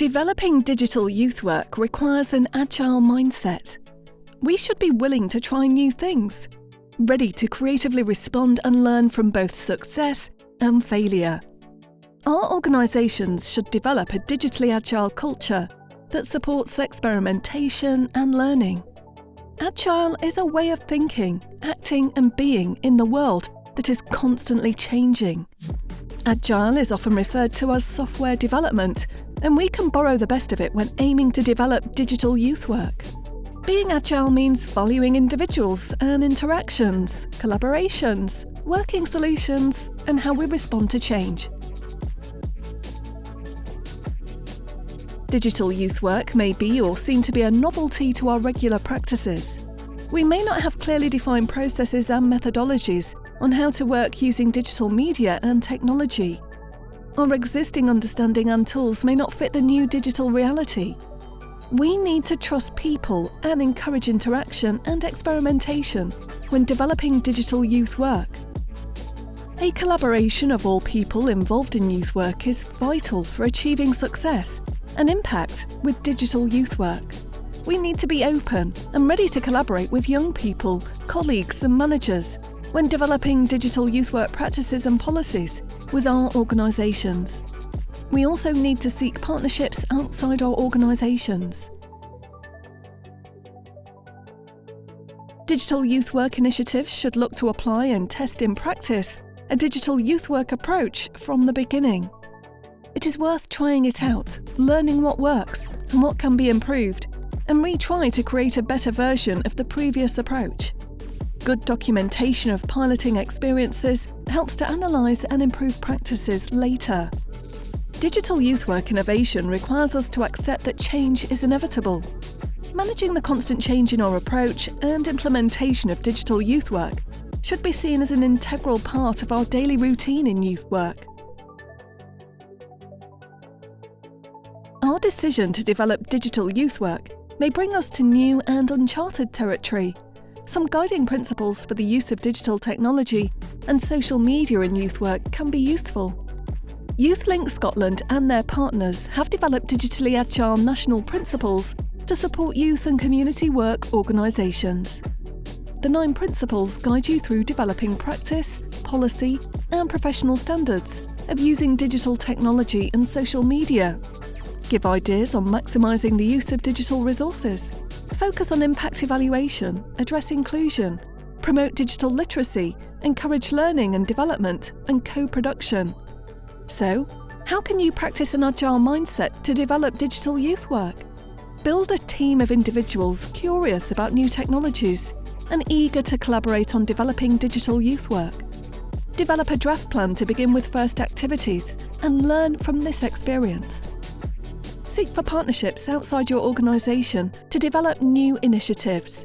Developing digital youth work requires an agile mindset. We should be willing to try new things, ready to creatively respond and learn from both success and failure. Our organisations should develop a digitally agile culture that supports experimentation and learning. Agile is a way of thinking, acting and being in the world that is constantly changing. Agile is often referred to as software development, and we can borrow the best of it when aiming to develop digital youth work. Being agile means valuing individuals and interactions, collaborations, working solutions, and how we respond to change. Digital youth work may be or seem to be a novelty to our regular practices. We may not have clearly defined processes and methodologies on how to work using digital media and technology. Our existing understanding and tools may not fit the new digital reality. We need to trust people and encourage interaction and experimentation when developing digital youth work. A collaboration of all people involved in youth work is vital for achieving success and impact with digital youth work. We need to be open and ready to collaborate with young people, colleagues and managers when developing digital youth work practices and policies with our organisations. We also need to seek partnerships outside our organisations. Digital youth work initiatives should look to apply and test in practice a digital youth work approach from the beginning. It is worth trying it out, learning what works and what can be improved, and retry to create a better version of the previous approach. Good documentation of piloting experiences helps to analyse and improve practices later. Digital youth work innovation requires us to accept that change is inevitable. Managing the constant change in our approach and implementation of digital youth work should be seen as an integral part of our daily routine in youth work. Our decision to develop digital youth work may bring us to new and uncharted territory some guiding principles for the use of digital technology and social media in youth work can be useful. YouthLink Scotland and their partners have developed digitally agile national principles to support youth and community work organisations. The nine principles guide you through developing practice, policy and professional standards of using digital technology and social media. Give ideas on maximising the use of digital resources focus on impact evaluation, address inclusion, promote digital literacy, encourage learning and development, and co-production. So, how can you practice an agile mindset to develop digital youth work? Build a team of individuals curious about new technologies and eager to collaborate on developing digital youth work. Develop a draft plan to begin with first activities and learn from this experience. Seek for partnerships outside your organisation to develop new initiatives